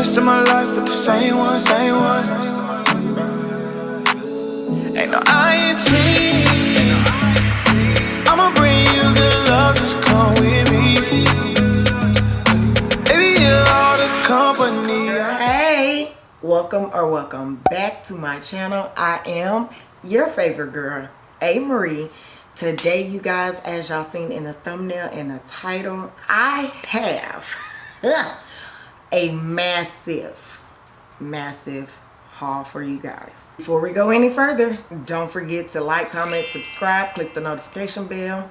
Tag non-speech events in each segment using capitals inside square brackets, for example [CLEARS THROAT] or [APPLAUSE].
rest of my life with the same one, same one. Ain't no INT. I'ma bring you good love, just come with me. Baby, you're all the company. Hey, welcome or welcome back to my channel. I am your favorite girl, A. Marie. Today, you guys, as y'all seen in the thumbnail and the title, I have [LAUGHS] [LAUGHS] a massive, massive haul for you guys. Before we go any further, don't forget to like, comment, subscribe, click the notification bell,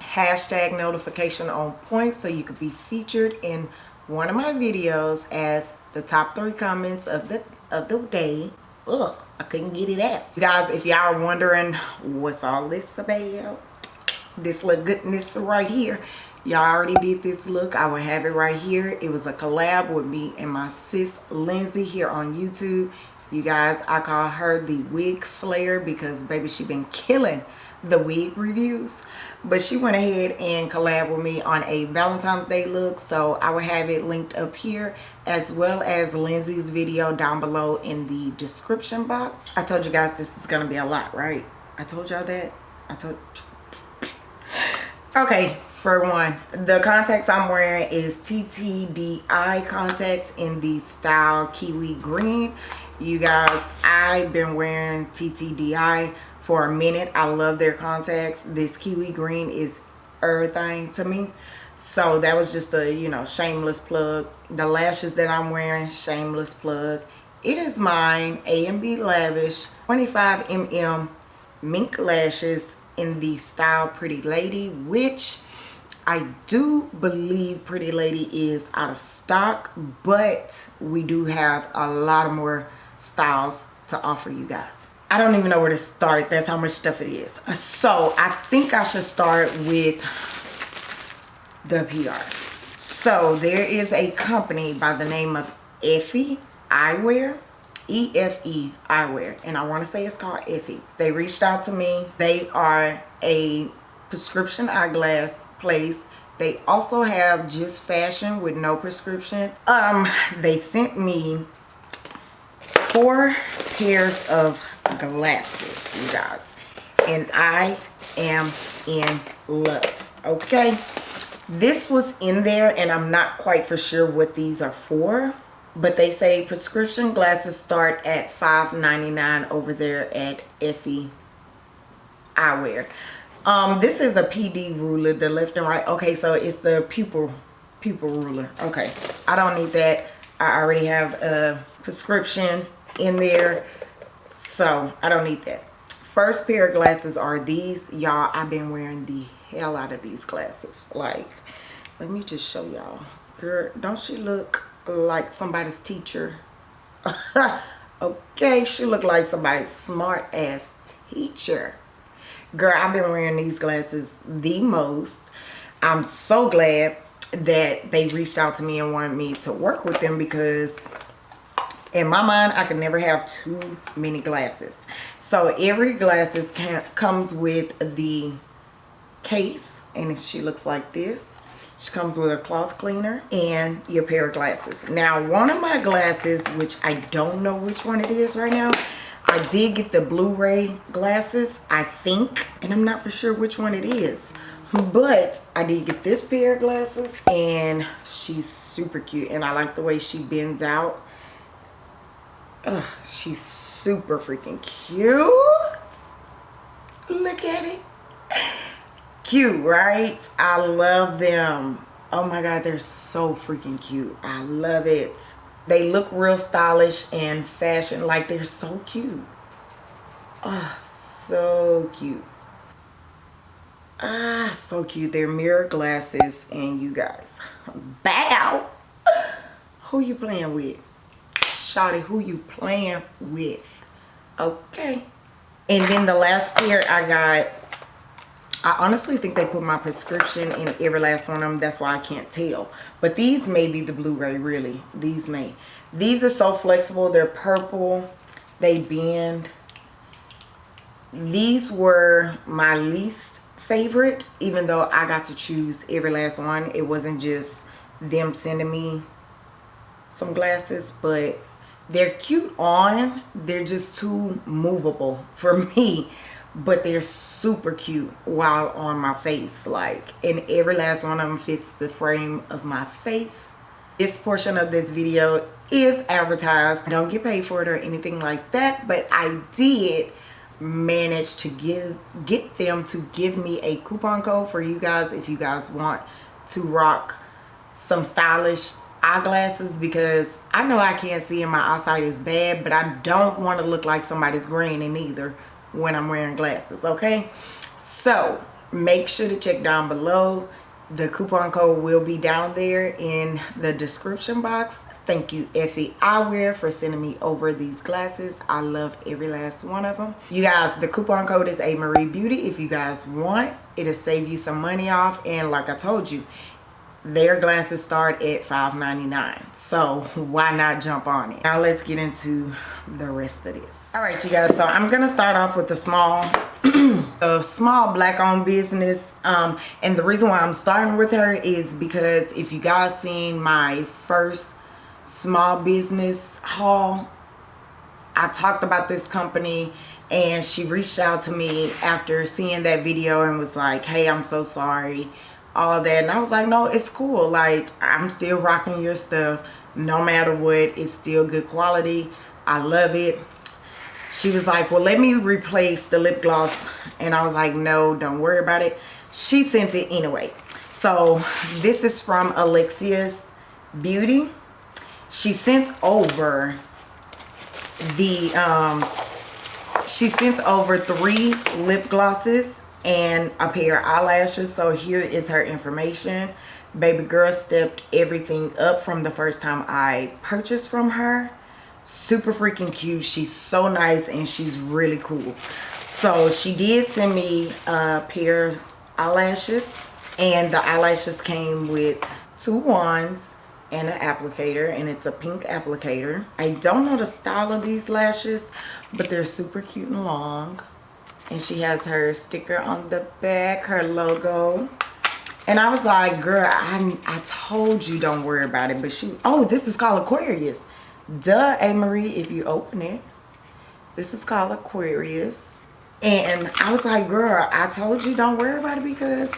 hashtag notification on point so you could be featured in one of my videos as the top three comments of the of the day ugh i couldn't get it out you guys if y'all are wondering what's all this about this little goodness right here y'all already did this look. I will have it right here. It was a collab with me and my sis lindsay here on youtube. You guys i call her the wig slayer because baby she been killing the wig reviews. But she went ahead and collab with me on a valentine's day look so i will have it linked up here as well as lindsay's video down below in the description box. I told you guys this is gonna be a lot right? I told y'all that? I told [LAUGHS] okay for one the contacts i'm wearing is TTDeye contacts in the style kiwi green. You guys i've been wearing TTDeye for a minute. I love their contacts. This kiwi green is everything to me. So that was just a you know shameless plug. The lashes that i'm wearing shameless plug. It is mine a and b lavish 25 mm mink lashes in the style pretty lady which i do believe pretty lady is out of stock but we do have a lot of more styles to offer you guys i don't even know where to start that's how much stuff it is uh, so i think i should start with the PR. So there is a company by the name of Effie Eyewear. E-F-E Eyewear. And I want to say it's called Effie. They reached out to me. They are a prescription eyeglass place. They also have just fashion with no prescription. Um, they sent me four pairs of glasses, you guys. And I am in love, okay? this was in there and i'm not quite for sure what these are for but they say prescription glasses start at $5.99 over there at effie eyewear um this is a pd ruler the left and right. Okay so it's the pupil pupil ruler. Okay i don't need that. I already have a prescription in there so i don't need that. First pair of glasses are these. Y'all i've been wearing the hell out of these glasses. Like let me just show y'all. Girl don't she look like somebody's teacher? [LAUGHS] Okay she look like somebody's smart ass teacher girl i've been wearing these glasses the most. I'm so glad that they reached out to me and wanted me to work with them because in my mind i could never have too many glasses. So every glasses can, comes with the case and she looks like this. She comes with a cloth cleaner and your pair of glasses. Now one of my glasses which i don't know which one it is right now i did get the blu-ray glasses i think and i'm not for sure which one it is but i did get this pair of glasses and she's super cute and i like the way she bends out. Ugh, she's super freaking cute. Look at it. Cute right? I love them. Oh my god they're so freaking cute. I love it they look real stylish and fashion like they're so cute. Oh so cute. Ah so cute. They're mirror glasses and you guys bow. Who you playing with? Shawty, who you playing with? Okay. And then the last pair i got I honestly think they put my prescription in every last one of them. That's why I can't tell. But these may be the Blu-ray, really. These may. These are so flexible. They're purple. They bend. These were my least favorite, even though I got to choose every last one. It wasn't just them sending me some glasses but they're cute on they're just too movable for [LAUGHS] me but they're super cute while on my face like and every last one of them fits the frame of my face. This portion of this video is advertised. I don't get paid for it or anything like that but I did manage to give get them to give me a coupon code for you guys if you guys want to rock some stylish eyeglasses because I know I can't see and my eyesight is bad but I don't want to look like somebody's green in either when I'm wearing glasses okay? So make sure to check down below. The coupon code will be down there in the description box. Thank you effie. Eyewear for sending me over these glasses. I love every last one of them you guys the coupon code is a marie beauty. If you guys want it'll save you some money off. And like i told you their glasses start at $5.99 so why not jump on it? Now let's get into the rest of this. All right you guys so i'm gonna start off with the small [CLEARS THROAT] a small black owned business. Um, and the reason why i'm starting with her is because if you guys seen my first small business haul i talked about this company and she reached out to me after seeing that video and was like hey i'm so sorry all that. And i was like no it's cool. Like i'm still rocking your stuff. No matter what it's still good quality. I love it. She was like well let me replace the lip gloss. And i was like no don't worry about it. She sent it anyway. So this is from alexia's beauty. She sent over the um she sent over three lip glosses and a pair of eyelashes. So here is her information. Baby girl stepped everything up from the first time i purchased from her. Super freaking cute. She's so nice and she's really cool. So she did send me a pair of eyelashes and the eyelashes came with two wands and an applicator and it's a pink applicator. I don't know the style of these lashes but they're super cute and long and she has her sticker on the back her logo. And i was like girl i i told you don't worry about it. But she oh this is called aquarius. Duh a. Marie if you open it this is called aquarius. And i was like girl i told you don't worry about it because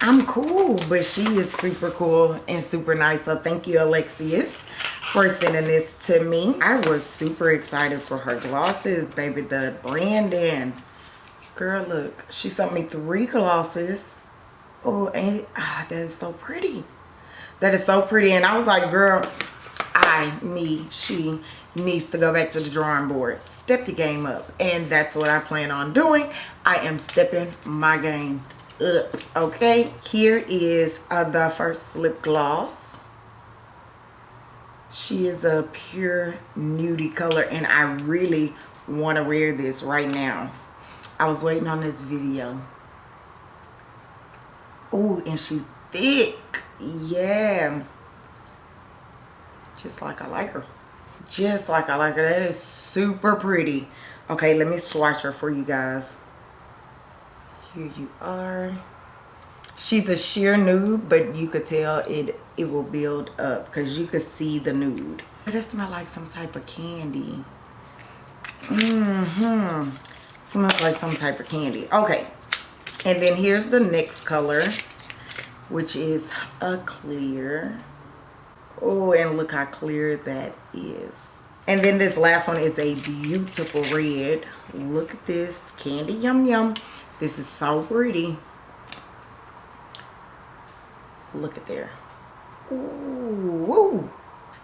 i'm cool. But she is super cool and super nice. So thank you alexius for sending this to me. I was super excited for her glosses baby the branding girl look she sent me three glosses. Oh and ah, that is so pretty. That is so pretty. And i was like girl i me she needs to go back to the drawing board. Step your game up. And that's what i plan on doing. I am stepping my game up okay? Here is uh, the first lip gloss. She is a pure nudie color and i really want to wear this right now I was waiting on this video. Oh, and she thick. Yeah. Just like I like her. Just like I like her. That is super pretty. Okay, let me swatch her for you guys. Here you are. She's a sheer nude, but you could tell it it will build up because you could see the nude. It smell like some type of candy. Mm-hmm smells like some type of candy. Okay. And then here's the next color which is a clear. Oh and look how clear that is. And then this last one is a beautiful red. Look at this candy. Yum yum. This is so pretty. Look at there. Ooh, woo.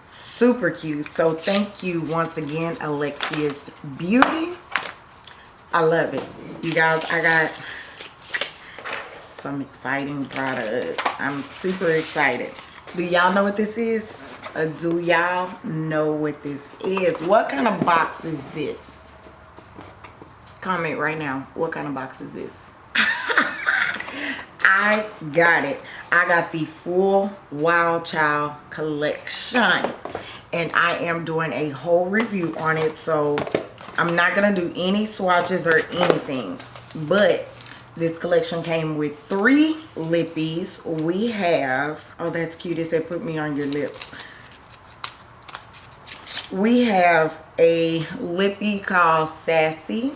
super cute. So thank you once again alexia's beauty I love it. You guys, I got some exciting products. I'm super excited. Do y'all know what this is? Do y'all know what this is? What kind of box is this? Comment right now. What kind of box is this? [LAUGHS] I got it. I got the full Wild Child collection. And I am doing a whole review on it. So I'm not going to do any swatches or anything. But this collection came with three lippies. We have, oh that's cute. It said put me on your lips. we have a lippy called Sassy.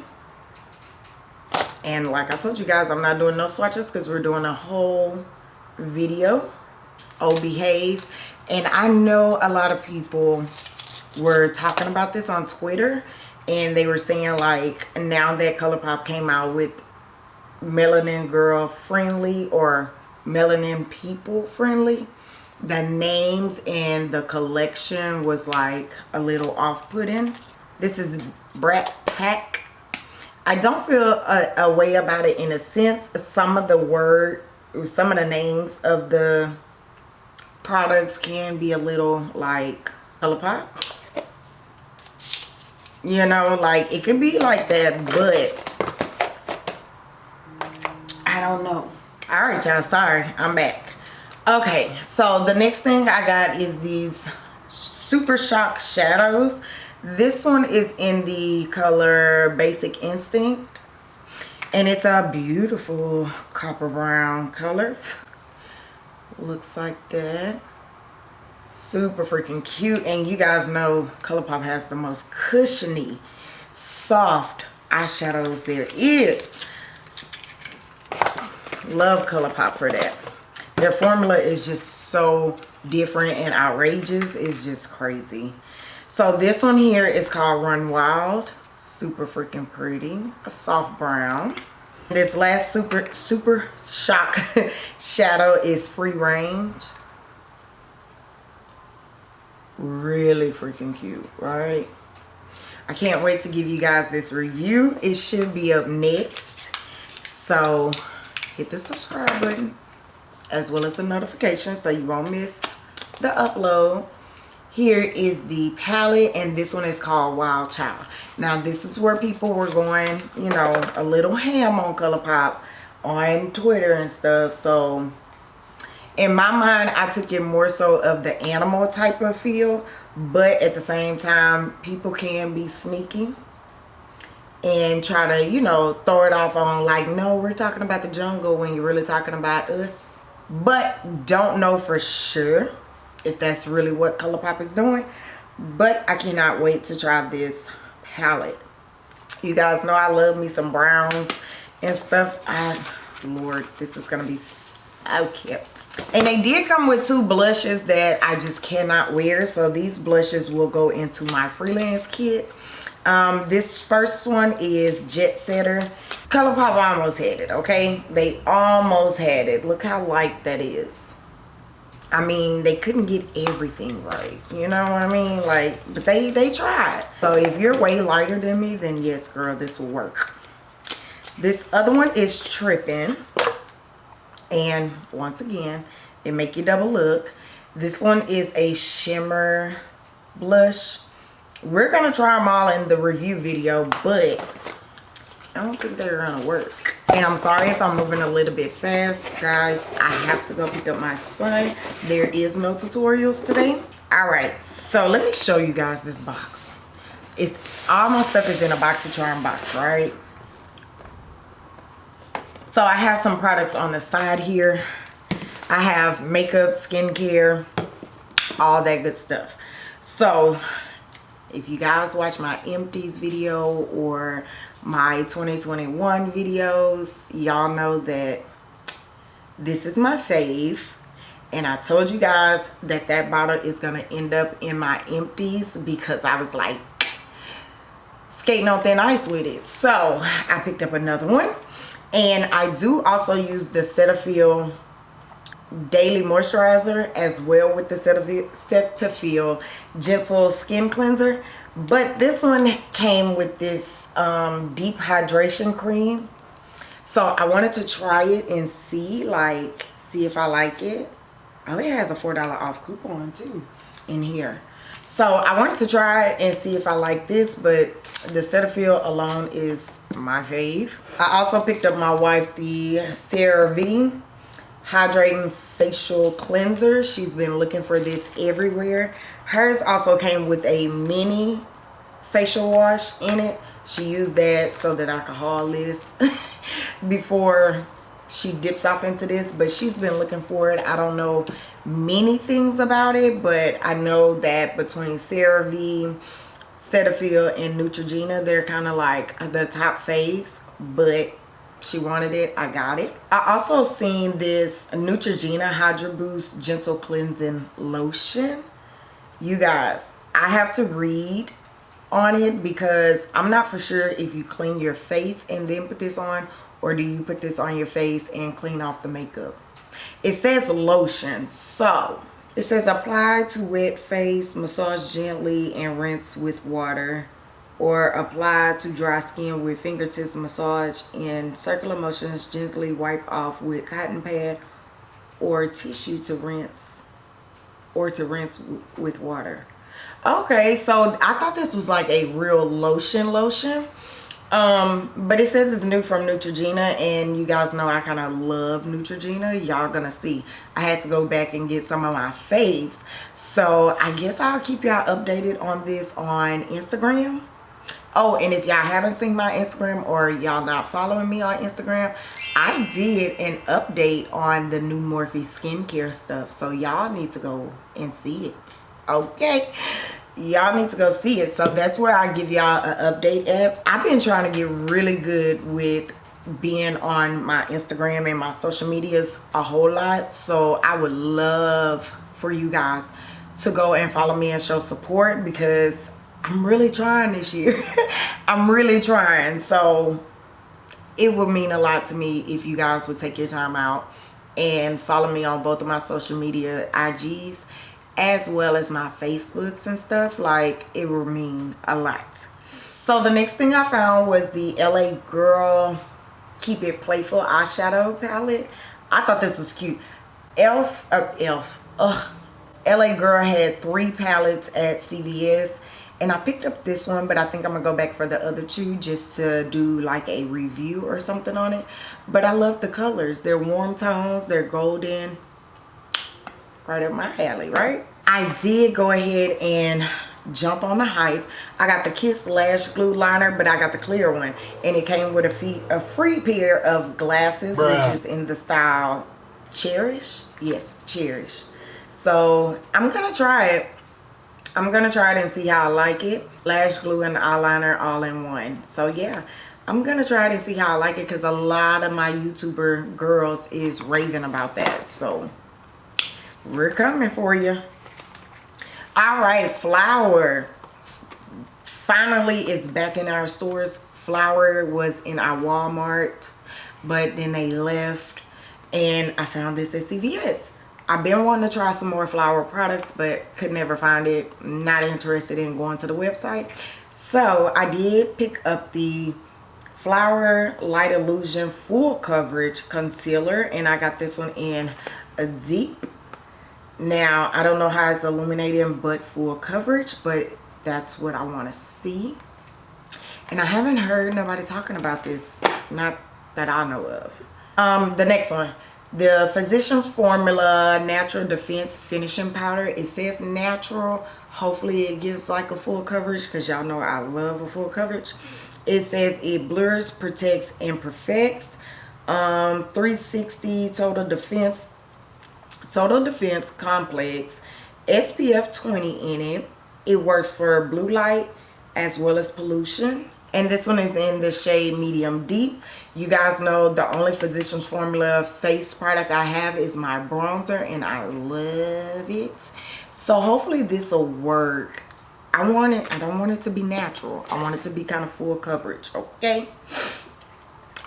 And like I told you guys, I'm not doing no swatches because we're doing a whole video. Oh, behave. And I know a lot of people were talking about this on Twitter. And they were saying like, now that ColourPop came out with Melanin Girl Friendly or Melanin People Friendly the names and the collection was like a little off-putting. This is Brat Pack. I don't feel a, a, way about it in a sense. Some of the word, some of the names of the products can be a little like ColourPop. You know, like it could be like that, but I don't know. All right, y'all. Sorry, I'm back okay so the next thing i got is these super shock shadows this one is in the color basic instinct and it's a beautiful copper brown color looks like that super freaking cute and you guys know ColourPop has the most cushiony soft eyeshadows there is love ColourPop for that their formula is just so different and outrageous. It's just crazy. So this one here is called Run Wild. Super freaking pretty. A soft brown. This last super, super shock [LAUGHS] shadow is Free Range. Really freaking cute, right? I can't wait to give you guys this review. It should be up next. So hit the subscribe button as well as the notifications so you won't miss the upload here is the palette and this one is called wild child now this is where people were going you know a little ham on ColourPop on twitter and stuff so in my mind i took it more so of the animal type of feel but at the same time people can be sneaky and try to you know throw it off on like no we're talking about the jungle when you're really talking about us but don't know for sure if that's really what ColourPop is doing. But I cannot wait to try this palette. You guys know I love me some browns and stuff. I, Lord, this is to be so cute. And they did come with two blushes that I just cannot wear. So these blushes will go into my freelance kit. Um, this first one is Jet Setter. ColourPop almost had it, okay? They almost had it. Look how light that is. I mean, they couldn't get everything right. You know what I mean? Like, but they, they tried. So if you're way lighter than me, then yes, girl, this will work. This other one is Tripping. And once again, it make you double look. This one is a shimmer blush we're to try them all in the review video, but I don't think they're to work. And I'm sorry if I'm moving a little bit fast. Guys, I have to go pick up my son. There is no tutorials today. All right, so let me show you guys this box. It's All my stuff is in a box to charm box, right? So I have some products on the side here. I have makeup, skincare, all that good stuff. So if you guys watch my empties video or my 2021 videos y'all know that this is my fave and I told you guys that that bottle is going to end up in my empties because I was like skating on thin ice with it so I picked up another one and I do also use the Cetaphil daily moisturizer as well with the Cetaphil gentle skin cleanser. But this one came with this um, deep hydration cream. So I wanted to try it and see like see if I like it. Oh it has a four dollar off coupon too in here so I wanted to try and see if I like this but the Cetaphil alone is my fave. I also picked up my wife the CeraVe hydrating facial cleanser. She's been looking for this everywhere. Hers also came with a mini facial wash in it. She used that so that I could haul this [LAUGHS] before she dips off into this but she's been looking for it. I don't know many things about it but i know that between CeraVe Cetaphil and Neutrogena they're kind of like the top faves but she wanted it i got it. I also seen this Neutrogena Hydro Boost gentle cleansing lotion. You guys i have to read on it because i'm not for sure if you clean your face and then put this on or do you put this on your face and clean off the makeup? It says lotion. So it says apply to wet face massage gently and rinse with water. Or apply to dry skin with fingertips massage in circular motions gently wipe off with cotton pad or tissue to rinse or to rinse with water. Okay so i thought this was like a real lotion lotion um but it says it's new from neutrogena and you guys know i kind of love neutrogena. Y'all gonna see. I had to go back and get some of my faves. So i guess i'll keep y'all updated on this on instagram. Oh and if y'all haven't seen my instagram or y'all not following me on instagram i did an update on the new morphe skincare stuff. So y'all need to go and see it. Okay y'all need to go see it. So that's where i give y'all an update at. I've been trying to get really good with being on my instagram and my social medias a whole lot. So i would love for you guys to go and follow me and show support because i'm really trying this year. [LAUGHS] I'm really trying. So it would mean a lot to me if you guys would take your time out and follow me on both of my social media ig's as well as my facebooks and stuff like it will mean a lot. So the next thing i found was the la girl keep it playful eyeshadow palette. I thought this was cute. Elf uh, elf ugh. La girl had three palettes at cvs and i picked up this one but i think i'm gonna go back for the other two just to do like a review or something on it. But i love the colors. They're warm tones they're golden right up my alley right? I did go ahead and jump on the hype. I got the kiss lash glue liner but i got the clear one. And it came with a, fee, a free pair of glasses Bruh. which is in the style cherish? Yes cherish. So i'm gonna try it. I'm gonna try it and see how i like it. Lash glue and eyeliner all in one. So yeah i'm gonna try it and see how i like it because a lot of my youtuber girls is raving about that. So we're coming for you all right flower finally it's back in our stores. Flower was in our walmart but then they left and i found this at cvs i've been wanting to try some more flower products but could never find it. Not interested in going to the website. So i did pick up the flower light illusion full coverage concealer and i got this one in a deep now i don't know how it's illuminating but full coverage but that's what i want to see. And i haven't heard nobody talking about this not that i know of. Um the next one. The physician formula natural defense finishing powder. It says natural. Hopefully it gives like a full coverage because y'all know i love a full coverage. It says it blurs protects and perfects. Um 360 total defense Total Defense Complex SPF 20 in it. It works for blue light as well as pollution. And this one is in the shade medium deep. You guys know the only Physicians Formula face product I have is my bronzer and I love it. So hopefully this will work. I want it, I don't want it to be natural. I want it to be kind of full coverage, okay?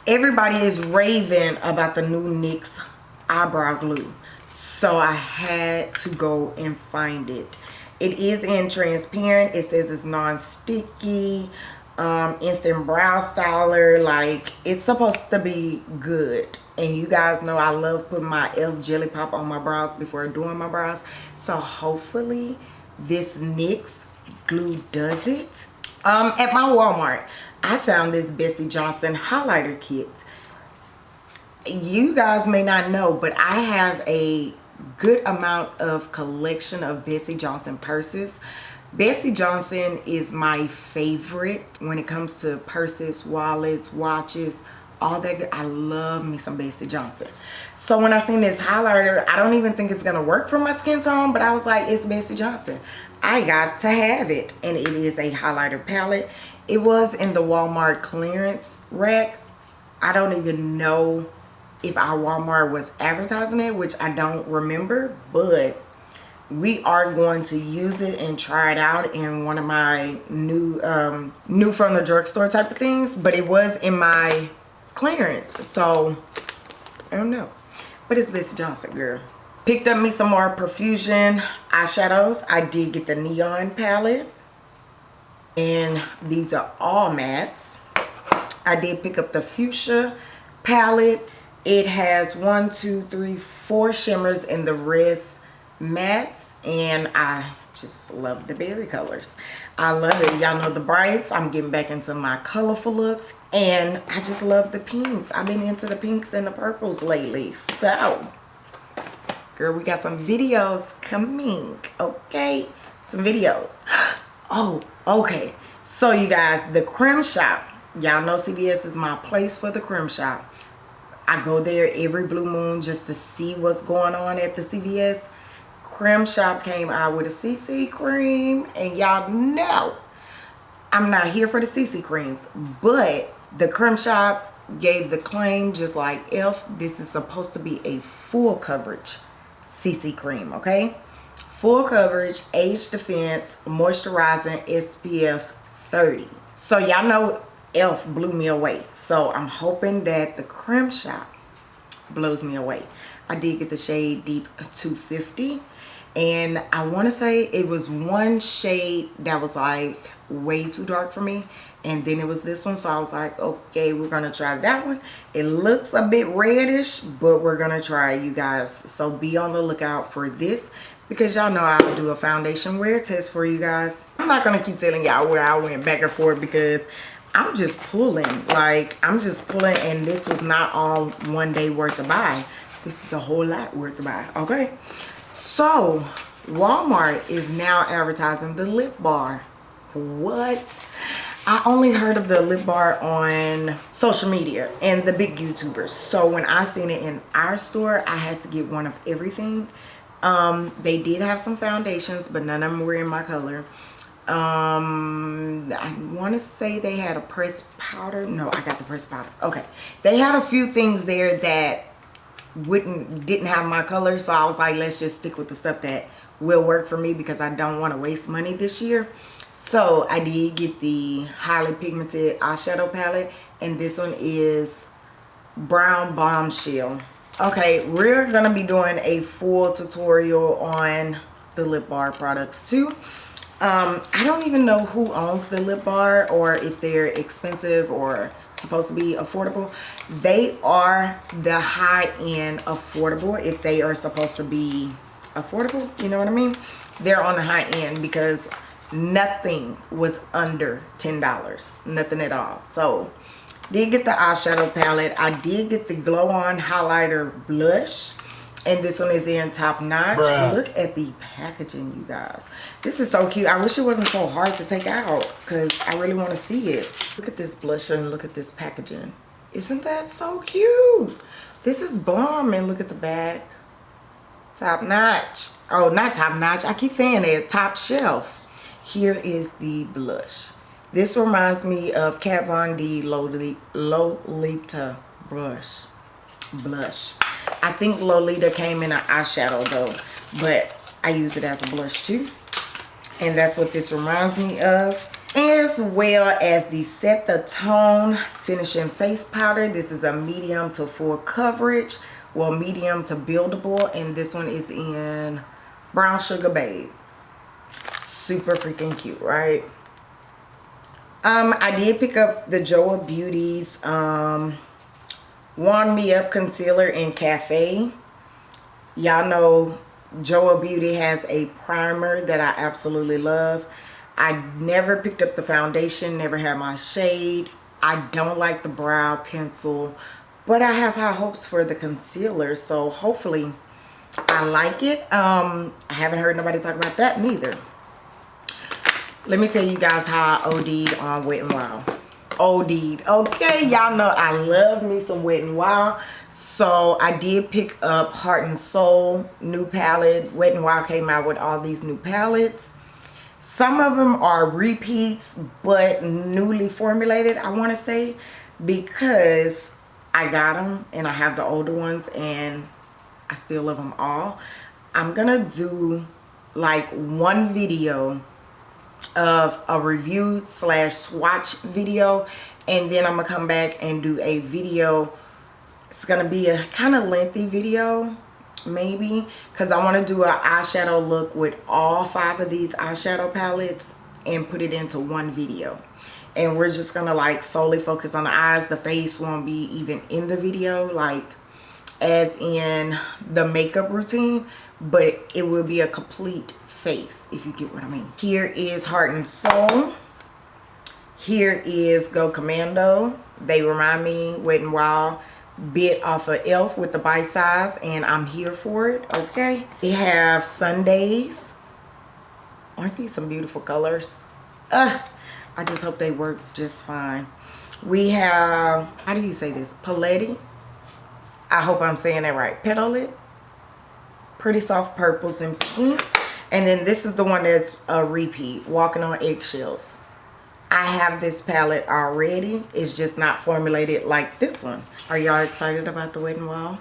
Everybody is raving about the new NYX eyebrow glue so i had to go and find it. It is in transparent. It says it's non-sticky um instant brow styler. Like it's supposed to be good. And you guys know i love putting my elf jelly pop on my brows before doing my brows. So hopefully this nyx glue does it. Um at my walmart i found this Betsey Johnson highlighter kit you guys may not know but i have a good amount of collection of Betsey Johnson purses Betsey Johnson is my favorite when it comes to purses wallets watches all that. I love me some Betsey Johnson. So when I seen this highlighter, I don't even think it's gonna work for my skin tone, but I was like, it's Betsey Johnson. I got to have it. And it is a highlighter palette. It was in the Walmart clearance rack. I don't even know if our Walmart was advertising it, which I don't remember, but we are going to use it and try it out in one of my new um new from the drugstore type of things but it was in my clearance so i don't know. But it's Miss johnson girl? Picked up me some more profusion eyeshadows. I did get the neon palette and these are all mattes. I did pick up the fuchsia palette it has one two three four shimmers in the wrist mattes and I just love the berry colors. I love it. Y'all know the brights. I'm getting back into my colorful looks and I just love the pinks. I've been into the pinks and the purples lately. So, girl, we got some videos coming, okay? Some videos. [GASPS] Oh, okay. So, you guys, the Creme Shop. Y'all know CVS is my place for the Creme Shop. I go there every blue moon just to see what's going on at the CVS Creme Shop came out with a CC cream and y'all know I'm not here for the CC creams but the Creme Shop gave the claim just like if this is supposed to be a full coverage CC cream okay? Full coverage age defense moisturizing SPF 30 so y'all know elf blew me away. So i'm hoping that the creme shop blows me away. I did get the shade deep 250 and I want to say it was one shade that was like way too dark for me and then it was this one. So I was like okay we're gonna try that one. It looks a bit reddish but we're gonna try you guys. So be on the lookout for this because y'all know I'll do a foundation wear test for you guys. I'm not gonna keep telling y'all where I went back and forth because I'm just pulling like I'm just pulling and this was not all one day worth of buy this is a whole lot worth of buy okay so, Walmart is now advertising the lip bar. What? I only heard of the lip bar on social media and the big YouTubers. So when I seen it in our store, I had to get one of everything. Um, they did have some foundations, but none of them were in my color. Um, I want to say they had a pressed powder. No, I got the pressed powder. Okay. They had a few things there that wouldn't didn't have my color so i was like let's just stick with the stuff that will work for me because i don't want to waste money this year so i did get the highly pigmented eyeshadow palette and this one is brown bombshell okay we're gonna be doing a full tutorial on the lip bar products too um i don't even know who owns the lip bar or if they're expensive or supposed to be affordable. They are the high-end affordable if they are supposed to be affordable you know what i mean? They're on the high end because nothing was under ten dollars nothing at all. So did get the eyeshadow palette. I did get the glow on highlighter blush and this one is in top notch. Bruh. look at the packaging you guys. This is so cute. I wish it wasn't so hard to take out because i really want to see it. Look at this blush and look at this packaging. Isn't that so cute? This is bomb and look at the back. Top notch. Oh not top notch. I keep saying it. Top shelf. Here is the blush. This reminds me of Kat Von D Lolita brush. Blush I think Lolita came in an eyeshadow though, but I use it as a blush too. And that's what this reminds me of. As well as the Set the Tone Finishing Face Powder. This is a medium to full coverage. Well, medium to buildable. And this one is in Brown Sugar Babe. Super freaking cute, right? Um, I did pick up the Joah Beauties um, Warm Me Up Concealer in Cafe. Y'all know Joah Beauty has a primer that I absolutely love. I never picked up the foundation, never had my shade. I don't like the brow pencil, but I have high hopes for the concealer, so hopefully I like it. Um, I haven't heard nobody talk about that neither. Let me tell you guys how I OD'd on Wet n Wild. OD'd. Okay, y'all know I love me some Wet n Wild. So I did pick up Heart and Soul new palette. Wet n Wild came out with all these new palettes. Some of them are repeats, but newly formulated, I want to say, because I got them and I have the older ones and I still love them all. I'm going to do like one video of a review slash swatch video and then I'm gonna come back and do a video. It's gonna be a kind of lengthy video maybe because I want to do an eyeshadow look with all five of these eyeshadow palettes and put it into one video. And we're just gonna like solely focus on the eyes. The face won't be even in the video like as in the makeup routine but it will be a complete face if you get what I mean. Here is Heart and Soul. Here is Go Commando. They remind me Wet n Wild bit off of e.l.f. with the bite size and I'm here for it. Okay. We have Sundays. Aren't these some beautiful colors? Uh, I just hope they work just fine. We have, how do you say this? Paletti. I hope I'm saying that right. Petal it Pretty soft purples and pinks. And then this is the one that's a repeat, Walking on Eggshells. I have this palette already. It's just not formulated like this one. Are y'all excited about the Wet n Wild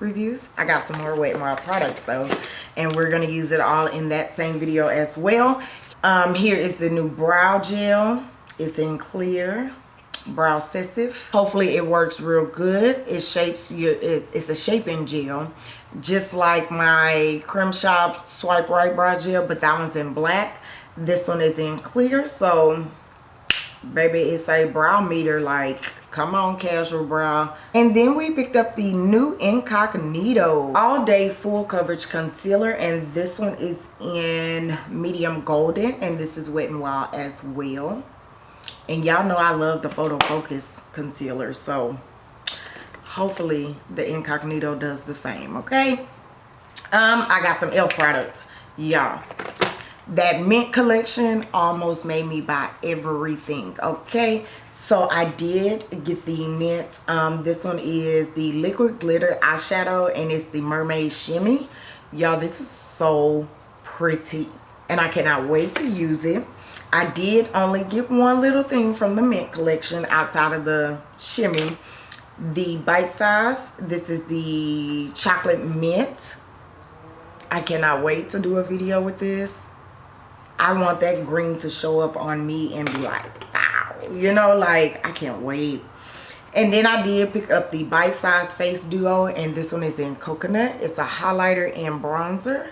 reviews? I got some more Wet n Wild products though. And we're going to use it all in that same video as well. Um, here is the new brow gel. It's in clear Brow-sessive. Hopefully it works real good. It shapes your, it, it's a shaping gel. Just like my Creme Shop Swipe Right Brow Gel, but that one's in black. This one is in clear. So, baby, it's a brow meter like come on casual brow and then we picked up the new incognito all day full coverage concealer and this one is in medium golden and this is wet and wild as well and y'all know I love the photo focus concealer so hopefully the incognito does the same okay? Um I got some elf products y'all. That mint collection almost made me buy everything okay? So i did get the mint um this one is the liquid glitter eyeshadow and it's the mermaid shimmy. Y'all this is so pretty and i cannot wait to use it I did only get one little thing from the mint collection outside of the shimmy. The bite size. This is the chocolate mint. I cannot wait to do a video with this. I want that green to show up on me and be like, wow. You know, like, I can't wait. And then I did pick up the bite size face duo and this one is in coconut. It's a highlighter and bronzer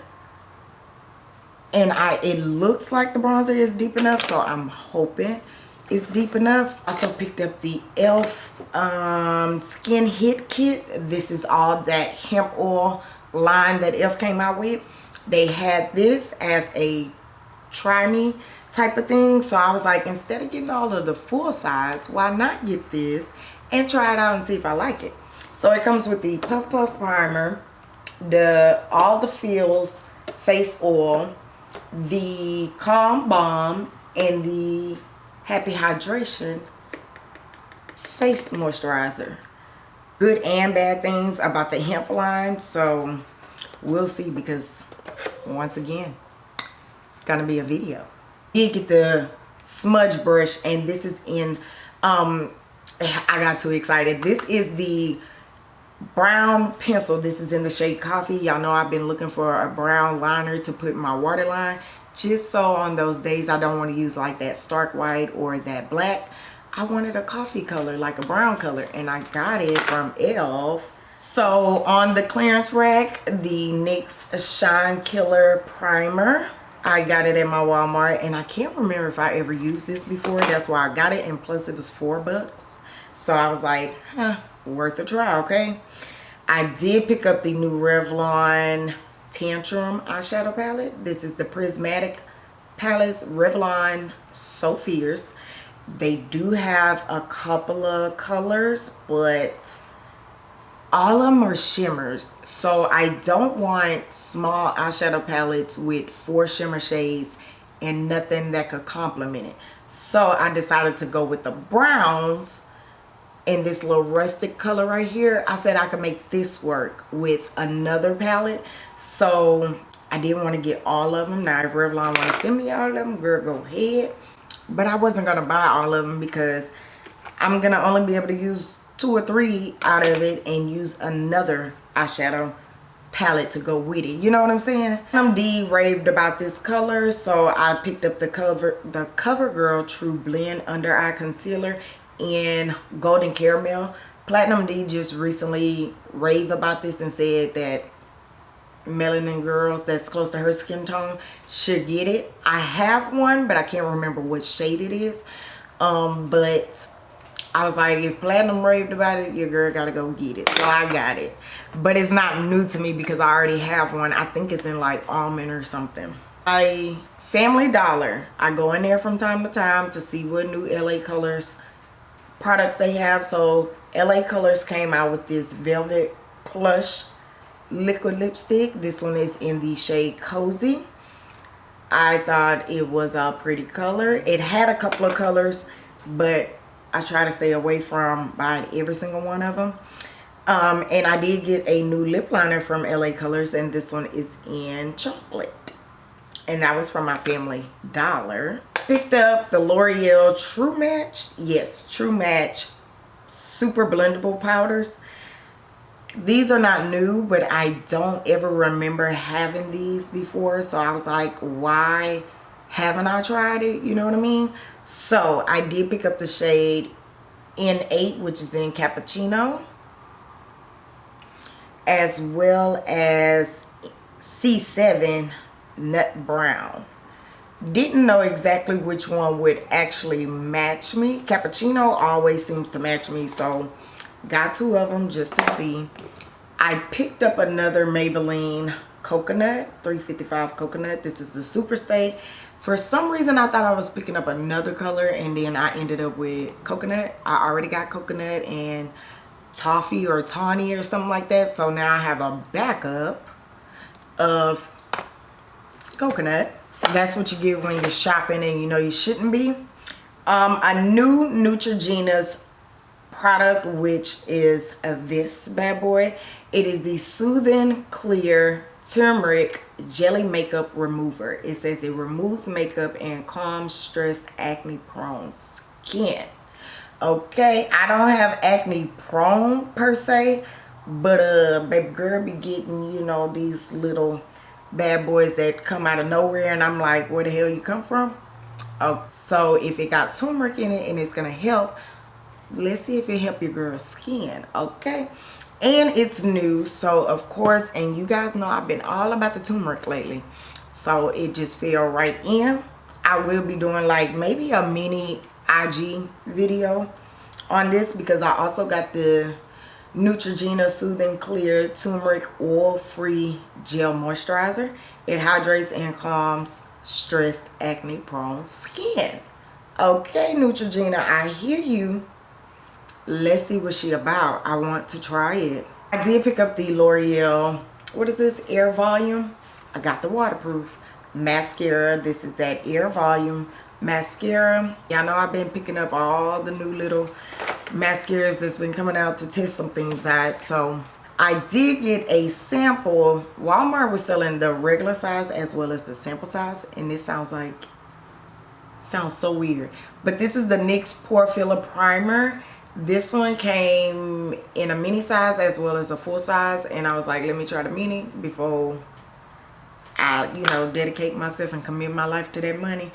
and I it looks like the bronzer is deep enough so I'm hoping it's deep enough. I also picked up the e.l.f. Um, Skin Hit Kit. This is all that hemp oil line that e.l.f. came out with. They had this as a try me type of thing. So I was like, instead of getting all of the full size, why not get this and try it out and see if I like it. So it comes with the Puff Puff Primer, the All the Feels Face Oil, the Calm Balm and the Happy Hydration Face Moisturizer. Good and bad things about the hemp line. So we'll see because once again, it's going to be a video. Did get the smudge brush and this is in, um, I got too excited. This is the brown pencil. This is in the shade coffee. Y'all know i've been looking for a brown liner to put in my waterline just so on those days i don't want to use like that stark white or that black i wanted a coffee color like a brown color and i got it from elf so on the clearance rack the nyx shine killer primer. I got it at my Walmart and I can't remember if I ever used this before. That's why I got it and plus it was four bucks. So I was like, huh, worth a try, okay? I did pick up the new Revlon Tantrum eyeshadow palette. This is the Prismatic Palettes Revlon So Fierce. They do have a couple of colors, but all of them are shimmers. So I don't want small eyeshadow palettes with four shimmer shades and nothing that could complement it so i decided to go with the browns in this little rustic color right here i said i could make this work with another palette. So i didn't want to get all of them now if revlon want to send me all of them girl go ahead. But i wasn't gonna buy all of them because i'm gonna only be able to use two or three out of it and use another eyeshadow palette to go with it. You know what i'm saying? I'm d raved about this color so i picked up the cover the covergirl true blend under eye concealer in golden caramel platinum d just recently raved about this and said that melanin girls that's close to her skin tone should get it i have one but i can't remember what shade it is um but I was like, if Platinum raved about it, your girl gotta go get it. So I got it. But it's not new to me because I already have one. I think it's in like almond or something. I Family Dollar. I go in there from time to time to see what new LA Colors products they have. So LA Colors came out with this Velvet Plush liquid lipstick. This one is in the shade Cozy. I thought it was a pretty color. It had a couple of colors, but I try to stay away from buying every single one of them. Um, and I did get a new lip liner from LA Colors and this one is in chocolate. And that was from my family dollar. Picked up the L'Oreal True Match. Yes, True Match super blendable powders. These are not new, but I don't ever remember having these before. So I was like, why haven't I tried it? You know what I mean? So I did pick up the shade N8, which is in Cappuccino, as well as C7 Nut Brown. Didn't know exactly which one would actually match me. Cappuccino always seems to match me, so got two of them just to see. I picked up another Maybelline Coconut, 355 Coconut. This is the Superstay for some reason i thought i was picking up another color and then i ended up with coconut i already got coconut and toffee or tawny or something like that so now i have a backup of coconut. That's what you get when you're shopping and you know you shouldn't be. Um, a new neutrogena's product which is this bad boy. It is the soothing clear turmeric jelly makeup remover. It says it removes makeup and calms stressed acne prone skin. Okay i don't have acne prone per se but uh baby girl be getting you know these little bad boys that come out of nowhere and i'm like where the hell you come from? Oh so if it got turmeric in it and it's gonna help let's see if it help your girl's skin okay? And it's new so of course and you guys know i've been all about the turmeric lately. So it just fell right in. I will be doing like maybe a mini ig video on this because i also got the neutrogena soothing clear turmeric oil free gel moisturizer. It hydrates and calms stressed acne prone skin. Okay neutrogena i hear you. Let's see what she about. I want to try it. I did pick up the l'oreal what is this air volume? I got the waterproof mascara. This is that air volume mascara. Y'all know i've been picking up all the new little mascaras that's been coming out to test some things out. So i did get a sample. Walmart was selling the regular size as well as the sample size and this sounds like sounds so weird. But this is the nyx pore filler primer. This one came in a mini size as well as a full size and i was like let me try the mini before i you know dedicate myself and commit my life to that money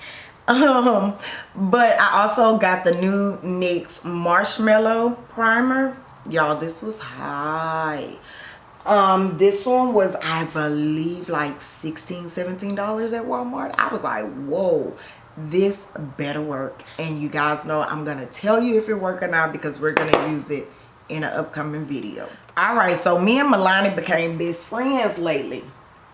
um but i also got the new nyx marshmallow primer. Y'all this was high. Um this one was i believe like 16 17 dollars at walmart. I was like whoa this better work. And you guys know i'm gonna tell you if it work or not because we're gonna use it in an upcoming video. All right so me and milani became best friends lately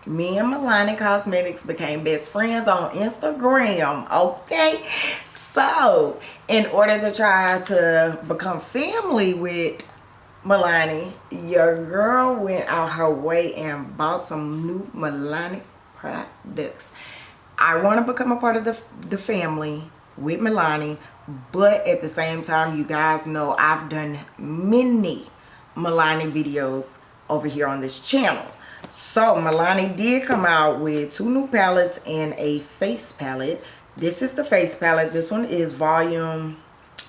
me and milani cosmetics became best friends on instagram okay so in order to try to become family with milani your girl went out her way and bought some new milani products I want to become a part of the, the family with Milani, but at the same time, you guys know I've done many Milani videos over here on this channel. So Milani did come out with two new palettes and a face palette. This is the face palette. This one is volume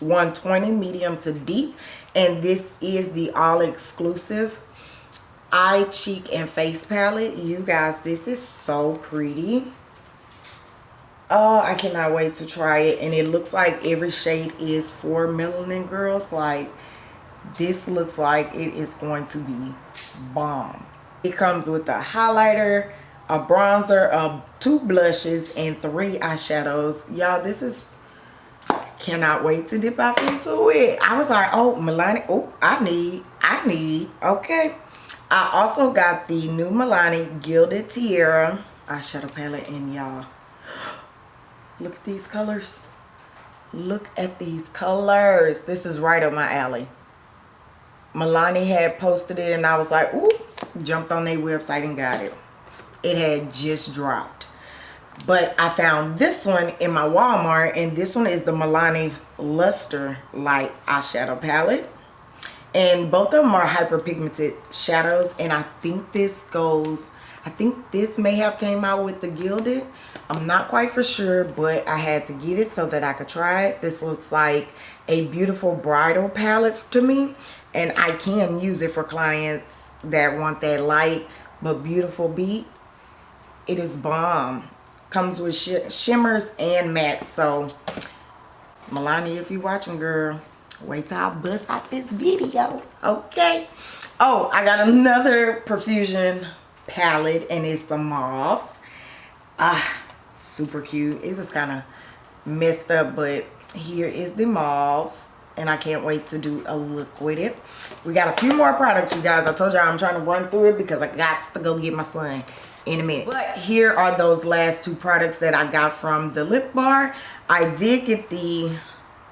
120 medium to deep. And this is the all exclusive eye, cheek, and face palette. You guys, this is so pretty. Oh, I cannot wait to try it. And it looks like every shade is for melanin girls. Like, this looks like it is going to be bomb. It comes with a highlighter, a bronzer, uh, two blushes, and three eyeshadows. Y'all, this is cannot wait to dip off into it. I was like, oh, Milani, oh, I need, I need, okay. I also got the new Milani Gilded Tiara eyeshadow palette and y'all, look at these colors. Look at these colors. This is right up my alley. Milani had posted it and I was like, ooh, jumped on their website and got it. It had just dropped. But I found this one in my Walmart and this one is the Milani Luster Light Eyeshadow Palette. And both of them are hyperpigmented shadows and I think this goes, I think this may have came out with the Gilded. I'm not quite for sure, but I had to get it so that I could try it. This looks like a beautiful bridal palette to me and I can use it for clients that want that light but beautiful beat it is bomb. Comes with sh shimmers and matte so Milani if you watching girl wait till I bust out this video okay? Oh I got another Profusion palette and it's the mauves ah super cute. It was kind of messed up but here is the mauves and I can't wait to do a look with it. We got a few more products, you guys. I told y'all I'm trying to run through it because I got to go get my son in a minute. But here are those last two products that I got from the lip bar. I did get the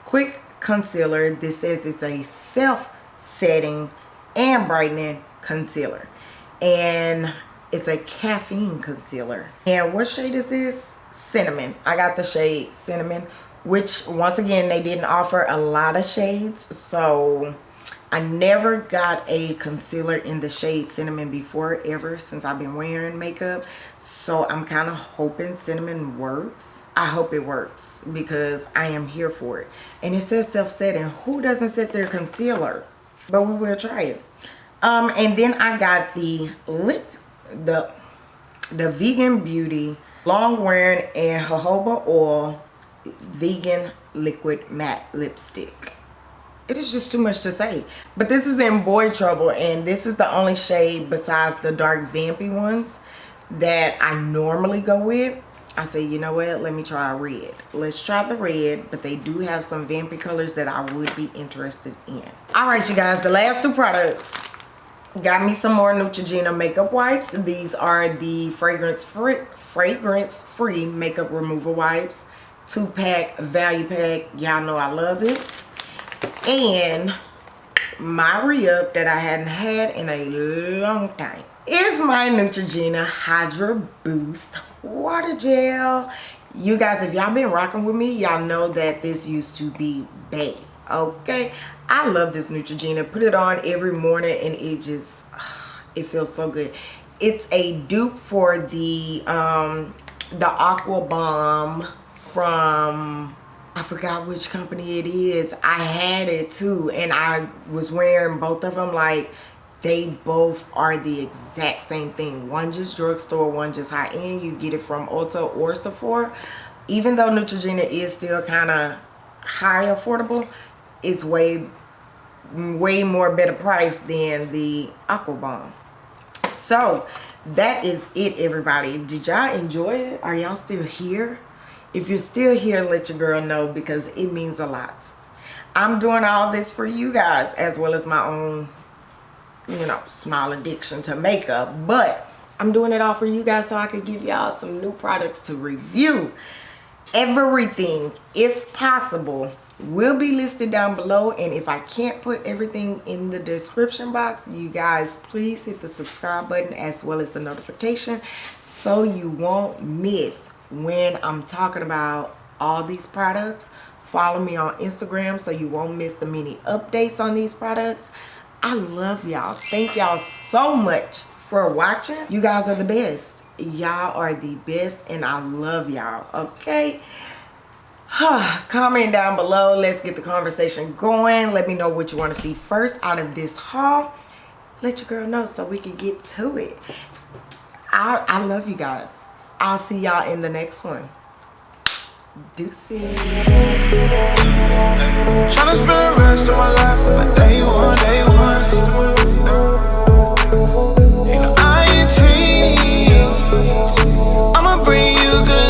quick concealer. This says it's a self-setting and brightening concealer. And it's a caffeine concealer. And what shade is this? Cinnamon. I got the shade Cinnamon which once again they didn't offer a lot of shades so I never got a concealer in the shade cinnamon before ever since I've been wearing makeup so I'm kind of hoping cinnamon works. I hope it works because I am here for it. And it says self-setting. Who doesn't set their concealer? But we will try it. Um and then I got the lip the the vegan beauty long wearing and jojoba oil vegan liquid matte lipstick. It is just too much to say. But this is in boy trouble and this is the only shade besides the dark vampy ones that I normally go with. I say you know what? Let me try red. Let's try the red but they do have some vampy colors that I would be interested in. All right you guys the last two products got me some more Neutrogena makeup wipes. These are the fragrance free fragrance free makeup removal wipes two pack value pack. Y'all know i love it. And my re-up that i hadn't had in a long time is my neutrogena hydro boost water gel. You guys if y'all been rocking with me y'all know that this used to be bad okay? I love this neutrogena. Put it on every morning and it just it feels so good. It's a dupe for the um the aqua bomb from I forgot which company it is. I had it too and I was wearing both of them like they both are the exact same thing. One just drugstore, one just high-end. You get it from Ulta or Sephora. Even though Neutrogena is still kind of high affordable, it's way way more better price than the Aqua Bomb. So that is it everybody. Did y'all enjoy it? Are y'all still here? If you're still here let your girl know because it means a lot. I'm doing all this for you guys as well as my own you know small addiction to makeup but i'm doing it all for you guys so i could give y'all some new products to review. Everything if possible will be listed down below and if i can't put everything in the description box you guys please hit the subscribe button as well as the notification so you won't miss when I'm talking about all these products. Follow me on Instagram so you won't miss the many updates on these products. I love y'all. Thank y'all so much for watching. You guys are the best. Y'all are the best and I love y'all. Okay? Comment down below. Let's get the conversation going. Let me know what you want to see first out of this haul. Let your girl know so we can get to it. I, I love you guys. I'll see y'all in the next one. Deuces. Tryna spend the rest of my life my day one, day one. I'ma bring you good.